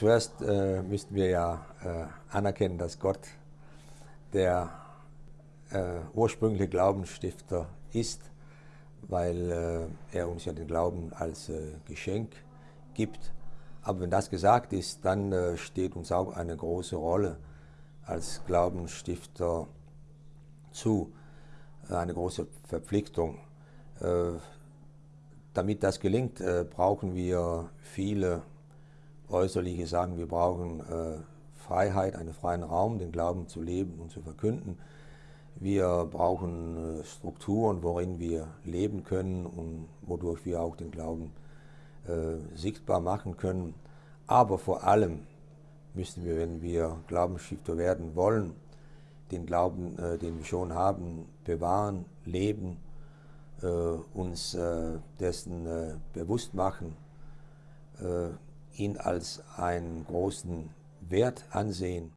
Zuerst äh, müssten wir ja äh, anerkennen, dass Gott der äh, ursprüngliche Glaubensstifter ist, weil äh, er uns ja den Glauben als äh, Geschenk gibt. Aber wenn das gesagt ist, dann äh, steht uns auch eine große Rolle als Glaubensstifter zu, eine große Verpflichtung. Damit das gelingt, brauchen wir viele äußerliche Sagen, wir brauchen Freiheit, einen freien Raum, den Glauben zu leben und zu verkünden. Wir brauchen äh, Strukturen, worin wir leben können und wodurch wir auch den Glauben äh, sichtbar machen können. Aber vor allem müssen wir, wenn wir Glaubensstifter werden wollen, den Glauben, äh, den wir schon haben, bewahren, leben, äh, uns äh, dessen äh, bewusst machen, ihn als einen großen Wert ansehen